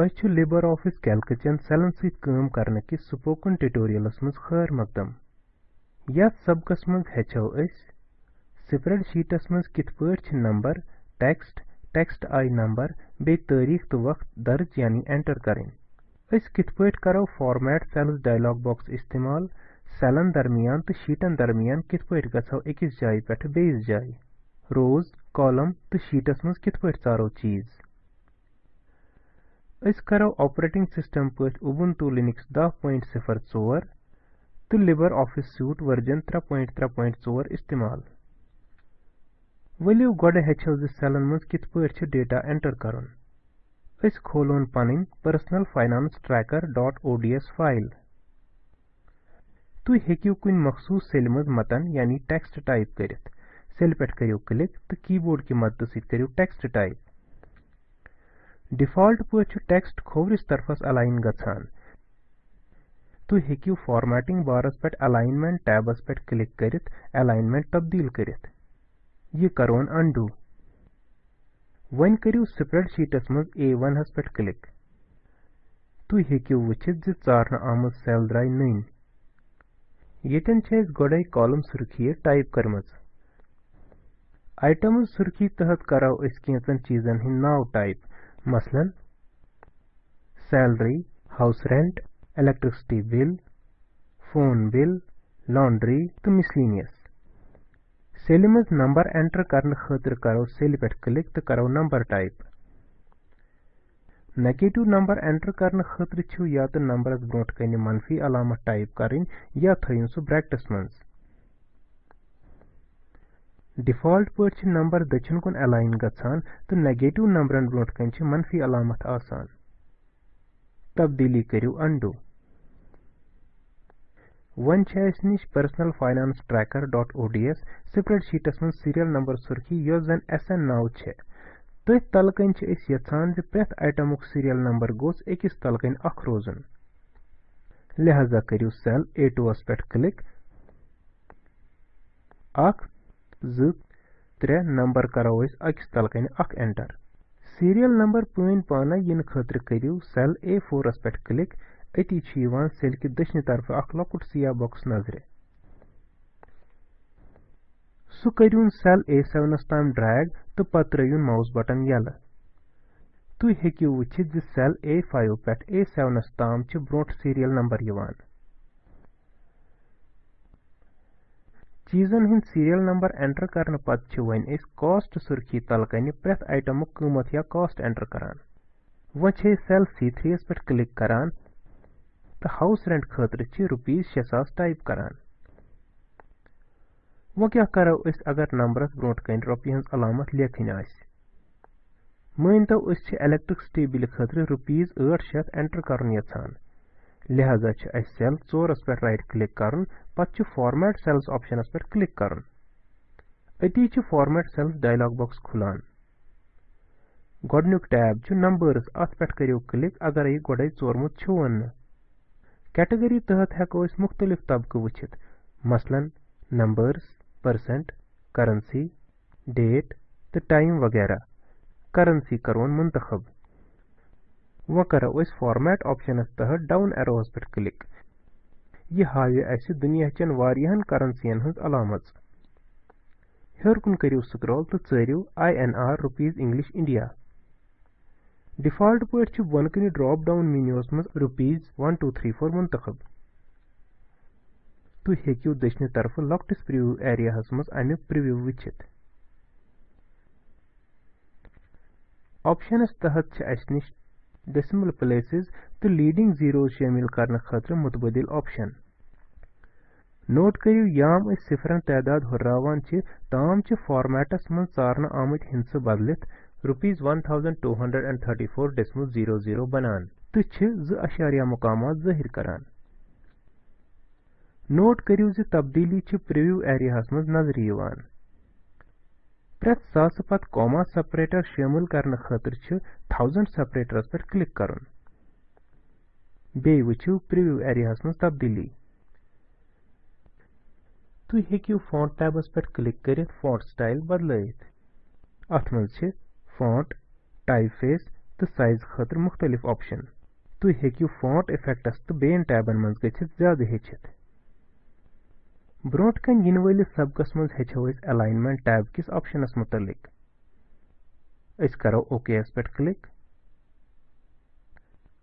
तोह Libre office Calc चन सेलन करने किस स्पोकन ट्यूटोरियलस मज खैर मकदम यथ सबकस मज हेचो स्प्रेडशीटस मज कित पठ नंबर टेक्स्ट टेक्स्ट आई नंबर बे तारीख तो वक्त दर्ज यानी एंटर करें पठ करो फॉर्मेट सेल्स डायलॉग बॉक्स इस्तेमाल सेलन दरमियान तो शीटन दरमियान पठ गो अकिस जाय पे बेस जाय रोज कॉलम तो शीटस मज पठ चारो चीज़ करो ऑपरेटिंग सिस्टम पे उबुंटू लिनक्स 10.04 तो लिबर ऑफ़िस सूट वर्जन 3.3.4 इस्तेमाल। वलियो गोडे हेचो ज सेलन मज कित डेटा एंटर अस खोलोन पनिन personal finance tracker dot ODS file तुम हेकियो कुन मखसूस सेल मज मतन, यानी टेक्स्ट टाइप करियो क्लिक तो कीबोर्ड की मदद करियो टेक्स्ट टाइप डिफ़ॉल्ट पे टेक्स्ट खोवरिस तरफस अलाइन गछान तुम हेकियो फॉर्मेटिंग बारस पे अलाइनमेंट टैबस पे क्लिक करित, अलाइनमेंट तब्दील करित। यह करोन अंडू। वन करियो स्प्रेडशीटस मज A1 हस पे क्लिक। तुम हेकियो वचित ज चारन आमत सेल द्राय नन येतन गोडे कॉलम सुर्खी टाइप करमज आइटम सुर्खी तहत करो अस कैंचन चीजन हिंद नाव टाइप। मसलन salary house rent electricity bill phone bill laundry तो मिसलिनियस सेल मज नंबर एंटर करने खतर करो सेल पे क्लिक तो करो number type negative number enter करने खतर या तो नंबरस ब्रोट कन मनफी, अलामत टाइप करें, या थो सह ब्रैकेटस मज डिफ़ॉल्ट पे नंबर दचिन कुन अलाइन तो नेगेटिव नंबरन ब्रोट कन मनफी अलामत आसान। तब्दीली करू अंडू वन निश personal finance tracker dot ODS spreadsheets मन सीरियल नंबर सुर्खी यो जन एस एन छे। तथ तलकन यछान प्रेथ आइटमुक सीरियल नंबर गोस अकिस तलकन अख रोजन लिहाजा करू सेल ए टूस पे क्लिक अख ज त्रे नंबर करो अकिस तलकन अख एंटर सीरियल नंबर पन पान इन खतर करू सेल ए फोरस पे क्लिक अति सेल कि दशन तरफ़ अख लकुट सिया बॉक्स नज़र सह करून सेल ए सेवनस ताम ड्रैग तो पत त्रुन माउस बटन यल तुम हेकियो वचित सेल नंबर चीजन हिंद सीरियल नंबर एंटर करने वन कॉस्ट सुर्खी तलकन प्रेथ आइटमुक कीमत या कॉस्ट एंटर करान वन सेल सी थ्री पे क्लिक करान हाउस रेंट खतर रुपीज़ शे सास टाइप करान वो क्या करो अगर नंबरस ब्रोट कन रोपये हज अलामत लेखन मान तो इलेक्ट्रिसिटी बिल खतर रुपीज़ ठ शत एंटर कर यहान लिहाजा सेल चोरस पे राइट क्लिक कर पे फॉर्मेट सेल्स ऑप्शनस पे क्लिक कर। अती फॉर्मेट सेल्स डायलॉग बॉक्स खुलान। गोडनुक टैब नंबर्स अत पे करो क्लिक अगर यह गोडे चोरमुत वन कैटेगरी तहत हेको मुख्तलिफ़ तबक वचित मसलन नंबर्स परसेंट करेंसी डेट तो टाइम वगैरह। करेंसी करोन मुंतखब। वो करो। फॉर्मेट ऑप्शनस तहत डाउन एरोस पे क्लिक यह हावे अस दुनियाचन वारियान करेंसियन हज अलामत। हेर कुन करियो स्क्रॉल तो चरियो I N R rupees English India default पे बनकन ड्रॉप डाउन मेन्यूस मज rupees one two three four मुंतखब। तुम हेकियो दशन तरफ़ लॉकटिस प्रिव्यू एरिया अमुक प्रिव्यू वचित ऑप्शनस तहत अस डेसिमल प्लेसेस तो लीडिंग जीरोज शामिल करने खतर मुतबदिल ऑप्शन नोट करियो याम सिफरन तादाद हुर्रावान ताम फॉर्मेटस मन चारन आमत hints बदलित rupees one thousand two hundred and thirty four decimal zero zero बनान तो ज अशारिया मकाम जाहिर करान नोट करियो मज प्रत सास पत कॉमा सेपरेटर शामिल करने खतर थाउज़ेंड सेपरेटरस पे क्लिक कर। बे वो प्रिव्यू एरिया मज तब्दीली। तुम हेकियो फॉन्ट टैबस पे क्लिक कर? फॉन्ट स्टाइल बदल। अत मज फॉन्ट टाइप फेस तो साइज़ खतर मुख्तलिफ़ ऑप्शन तुम हेकू फॉन्ट इफेक्टस तो बेन टैबन ब्रोट कन इन वलिस सबकस मज हेचो टैब किस मुतलिक अस करो ओके पे क्लिक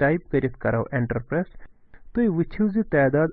टाइप करो एंटर प्रेस तुम वुछिव ज तादाद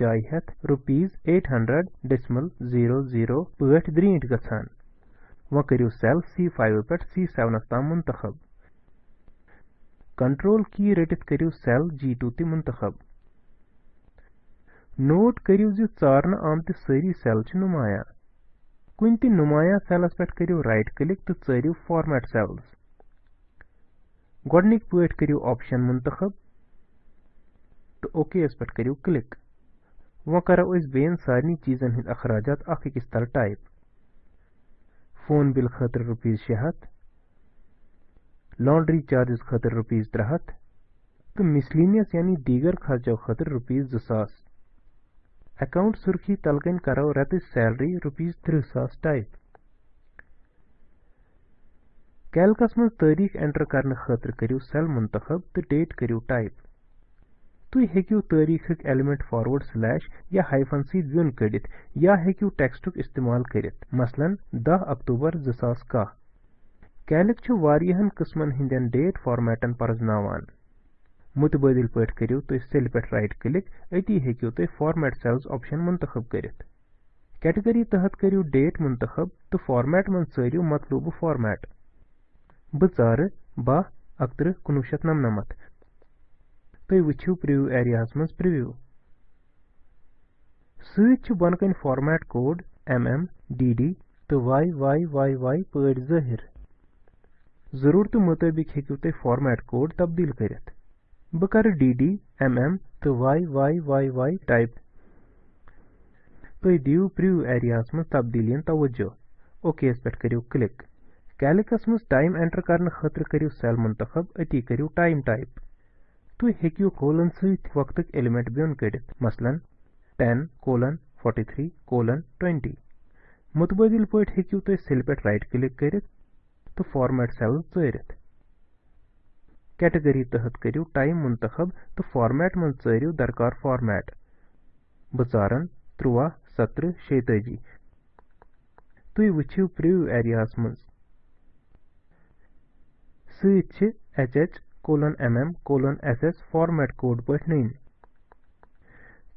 जाय हेत eight hundred decimal zero zero पट द्रीट गछान वो करियो सेल सी फाइव पे सी सेवनस ताम मुंतखब कंट्रोल की रटित करियो सेल जी टू ति नोट करियो ज चारन आमत सारी सेल नुमाया। कुन ति नुमाया सेलस पे करियो राइट क्लिक तो चारियो फॉर्मेट सेल्स गडनिक पट करियो ऑप्शन मुंतखब। तो ओके पे करियो क्लिक वो करो बेन सारे चीजन हंद अखराजात अख अकिस तल टाइप फ़ोन बिल खतर रुपीज़ शे लॉन्ड्री चार्जेस रुपीज़ त्रे हथ तो मिसलिनियस यानी दीगर खर्चों रुपीज़ जो अकाउंट सुर्खी तलकन करो रत सैलरी, रुपीज़ त्रिह सास टाइप कैलकस मज तारीख एंटर करने खतर करियो सेल मुंतखब तो डेट करियो टाइप। तुम हेकियो तारीख एलिमेंट फॉरवर्ड स्लैश या हाइफन सी ब्युन कड़ित या हेकियो टेक्स्टुक इस्तेमाल करित। मसलन 10 अक्टूबर 2010 कैलिक छु वारियहन किस्मन हिंदन डेट फॉर्मेटन परजनावान। मुतबादिल पे करियो तुम सेल पे राइट क्लिक अति हेकियो तुम फॉर्मेट सेल्स ऑप्शन मुंतखब करित. कैटेगरी तहत करियो डेट मुंतखब तो फॉर्मेट मन सरियो मतलूब फॉर्मेट बह बह अकत्र कुनवु शत नमनमत तुम वुछिव प्रिव्यू एरियास मज प्रिव्यू सत बनकन format code M D D तो वाई वाई वाई वाई पट ज़ाहिर ज़रूरत मुताबिक हेकू तुम फॉर्मेट कोड तब्दील करित. बह कर डी डी एम एम तो Y Y Y Y type. तुम दिव प्रिव्यू एरियास मज तब्दीलियन तवज्जो। ओके पे करियो क्लिक। कैलिकस टाइम एंटर करने खतर करियो सेल मुंतखब, अति करियो टाइम टाइप। तुम हेकियो कोलन वक्त एलिमेंट बिन कड़ित मसलन 10 कोलन 43 कोलन 20 मुतबादिल पे हेकियो तुम सेल पे राइट क्लिक करित तो फॉर्मेट सेल चरित कैटेगरी तहत करियो टाइम मुंतखब तो फॉर्मेट मन चरियो दरकार फॉर्मेट बचारन त्रुवा सत्र शेतजी तुम वुछिव प्रिव्यू एरियास मज सत H H colon M M colon S S format code पे नीन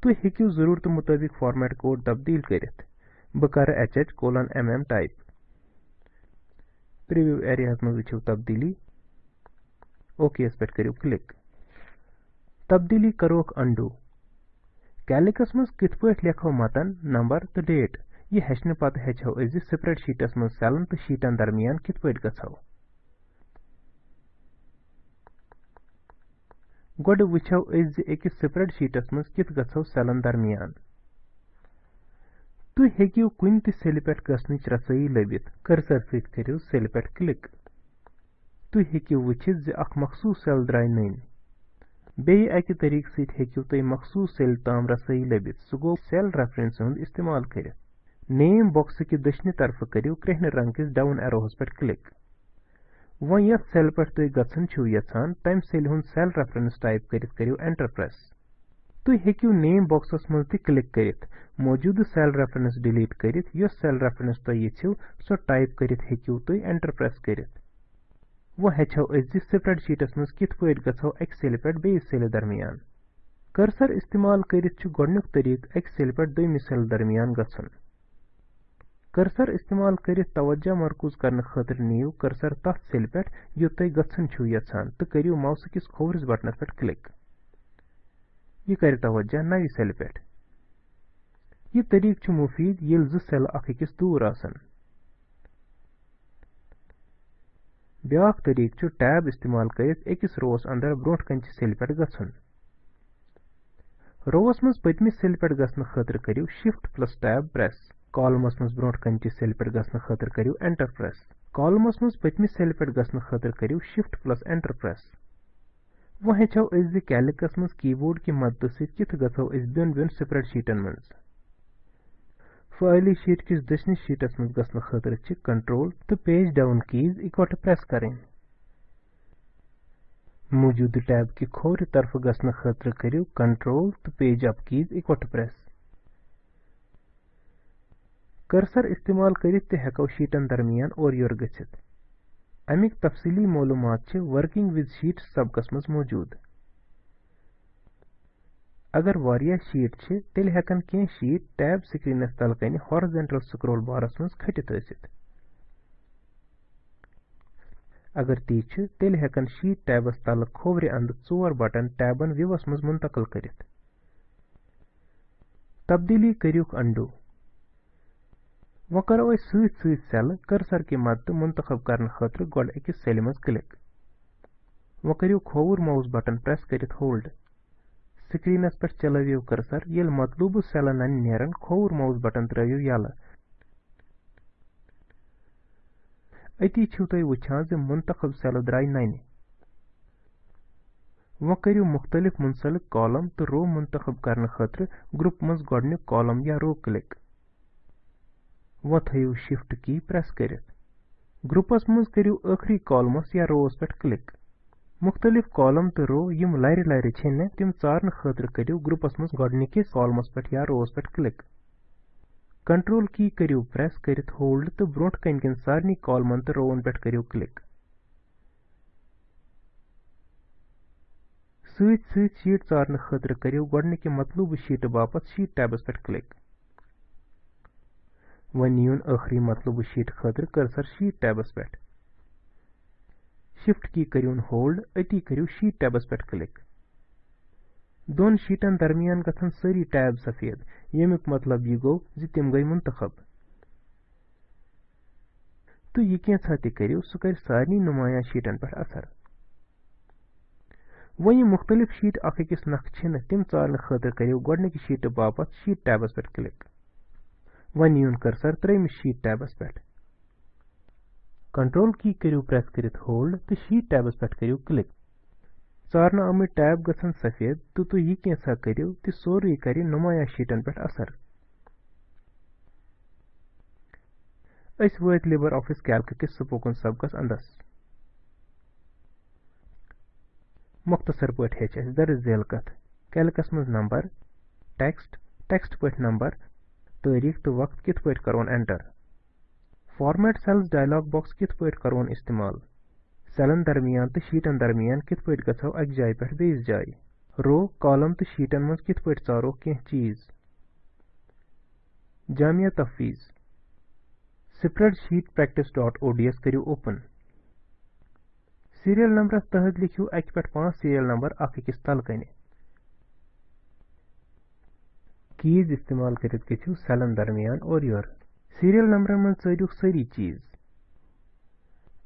तुम हेकू ज़रूरत मुताबिक फॉर्मेट कोड तब्दील. कर वो ओके पे करो क्लिक तब्दीली करोक अंडू। कैलिकस मज कित पे लेखो मतन नंबर तो डेट यह हेचने पत हेचो स्प्रेड शीटस मज सेलन तो शीटन दरमियान कित पे गो गोड वुचो अकिस शीटस मज कित गो सेलन दरमियान तुम हेकियो कुन त सेल पे गसनच रसई लबित कर्सर सत करियो सेल पे क्लिक तुम हेकियो वुचित ज अख मखसूस सेल द्राय नन बे अकि तरीक सत हेकियो तुम मखसूस सेल ताम रसई लबित सह गो सेल रेफरेंस हुंद इस्तेमाल करित नेम बॉक्स कि दशनि तरफ़ करियो कृहन रंग किस डाउन एरोस पे क्लिक वो यथ सेल पे तुम गसन यछान तम सेल हुंद सेल रेफरेंस टाइप करित करियो एंटर प्रेस तुम हेकियो नेम बॉक्सस मज त क्लिक करित मौजूद सेल रेफरेंस डिलीट करित यस सेल रेफरेंस तुम करित करित वो हेचो अज स्प्रेड शीटस मज कित पे गो अक सेल पे बेस सेल दरमियान कर्सर इस्तेमाल करित गोडनुक तरीक अक सेल पे दोयमिस सेल दरमियान गसन कर्सर इस्तेमाल करित तवज्जो मरकूज करने खतर नीव कर्सर तथ सेल पे यो तुम गसन छो यछान तो करियो माउस किस खोवरस बटनस पे क्लिक यह कर तवज्जो नव सेल पे यह ब्याक तरीक टैब इस्तेमाल करित अकिस रोस अंदर ब्रोट कन सेल पे गसन रोवस मज पतमिस सेल पे खतर करियो शिफ्ट प्लस टैब प्रेस कॉलमस मज ब्रोट कन सेल पे खतर करियो एंटर प्रेस कॉलमस मज पतमिस सेल पे खतर करियो शिफ्ट प्लस एंटर प्रेस वो हेचो मज कीबोर्ड की मदद सत कित गो बिन बिन स्प्रेड शीटन मज फाइली शीट किस दशनि शीटस मज गसन खतर च कंट्रोल तो पेज डाउन कीज इकवट प्रेस करें। मौजूद टैब की खोर तरफ़ गसन खतर करियो कंट्रोल तो पेज अप कीज इकवट प्रेस कर्सर इस्तेमाल करित ते हेको शीटन दरमियान और योर गछित अमिक तफसीली मालूमात वर्किंग विद शीट सबकस अगर वारिया शीट छ तेल हेकन के शीट टैब स्क्रीनस तल कन हॉरिजॉन्टल स्क्रॉल बारस मज खटित अगर ती तेल हेकन शीट टैबस तल खोवरे अंद चोर बटन टैबन व्यूवस मज मुंतकल करित तब्दीली करियुक अंडू वो करो सत सत सेल कर्सर की मदद मुंतखब करने खतर गोड अकिस सेल मज क्लिक वो करियो खोवर माउस बटन प्रेस करित होल्ड स्क्रीनस पे चलवियो कर्सर ये मतलूब सेलन नेरन खोर माउस बटन त्रवियो यल अति छो तुम वुचान ज मुंतखब सेल द्राय नन वो करियो मुख्तलिफ़ मुंसलिक कॉलम तो रो मुंतखब करने खतर ग्रुप मज गोडनिक कॉलम या रो क्लिक वो थयो शिफ्ट की प्रेस करित ग्रुपस मज करियो आखरी कॉलमस या रोस पे क्लिक मुख्तलिफ़ कॉलम तो रो यम लर लर छन तम चारन खतर ग्रुपस मज गोडनिकिस कॉलमस पे या रोस पे क्लिक कंट्रोल की करियो प्रेस करित होल्ड तो ब्रोट कन कन सारनी कॉलमन तो रोवन पे करियो क्लिक सत सत शीट चारन खतर करियो गोडनिक मतलूब शीट बापत शीट टैबस पे क्लिक वन यून आखरी मतलूब शीट खतर कर्सर शीट टैबस पे शिफ्ट की करियोन होल्ड अति करियो शीट टैबस पे क्लिक दोन शीटन दरमियान गथन सारी टैब सफ़ेद। यमुक मतलब यह गो जि तिम गई मुंतखब। तो यह कैसा तह करियो? सह कर सारे नुमाया शीटन पे असर। वन मुख्तलिफ़ शीट अख अकिस नख छिन तिम चालन खतर करियो गोडनिक शीट बापत शीट टैबस पे क्लिक वन यून कर्सर त्रेम शीट टैबस पे कंट्रोल की करियो प्रेस करित होल्ड तो शीट टैबस पे करियो क्लिक। चारन आमत टैब गसन सफ़ेद तो तुम यह कैसा करियो तो सोरे कर नुमाया शीटन पे असर। अस वत लिबर ऑफ़िस कैल्क किस स्पोकन सबकस अंदस मुख्तसर पे दर झेल कथ कैल्कस मज नंबर, टेक्स्ट टेक्स्ट पे नंबर तारीख तो वक्त कित पे करोन enter. Format cells dialog box कित पे करोन इस्तेमाल? सेलन दरमियान तो शीटन दरमियान कित पे गो अक जाय पे बेस जाय। रो, कॉलम तो शीटन मज कित पे चारो? कह चीज़। जामिया तफवीज। स्प्रेडशीट प्रैक्टिस डॉट ओडीएस करू ओपन। सीरियल नंबर तहत लिखियो अक पे पाँच सीरियल नंबर अकिस तल कन। कीज इस्तेमाल कर सेलन दरमियान और सीरियल नंबर मन चरियो सारी चीज़।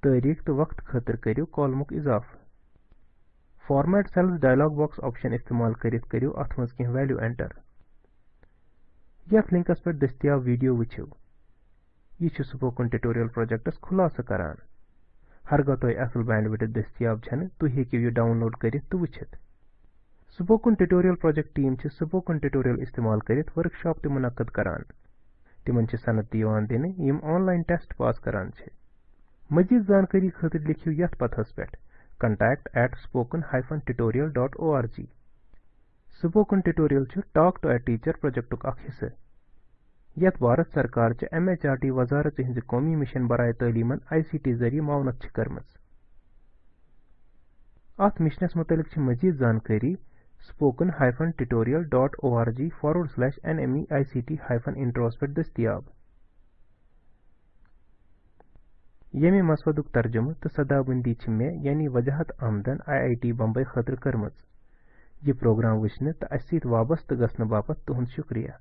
तारीख तो वक्त खतर करियो कॉलमुक इजाफ। Format cells dialog box option इस्तेमाल करित करियो अथ मज कह वैल्यू एंटर यथ लिंकस पे दस्तियाब वीडियो वुचो यह स्पोकन ट्यूटोरियल प्रोजेक्टस खुलासा करान। हरगा तुम असल बैंडविड्थ दस्तियाब छन तुम हेकियो यह डाउनलोड करित तो वुचित स्पोकन ट्यूटोरियल तिमन सनद दिन यम ऑनलाइन टेस्ट पास करान मजीद जानकारी खतर लिखियो यथ पथस पे contact at spoken hyphen tutorial dot O R G spoken tutorial talk to a teacher project हिस्से यथ भारत सरकार एम एच आर टी वजारत हिंद कौमी मिशन बरए तलीमन आई सी टी ज़रिए मावनत कर्म अत मिशनस मुतलिक मजीद जानकारी spoken-tutorial.org forward slash nmeict hyphen पर दस्तियाब यमे मसवदुक तर्जुम तो सदाबंदी मे यानी वजाहत आमदन आई आई टी बम्बई खतर कर्म यह प्रोग्राम वुचन तो अस वाबस्त गसन बापत तुहद शुक्रिया।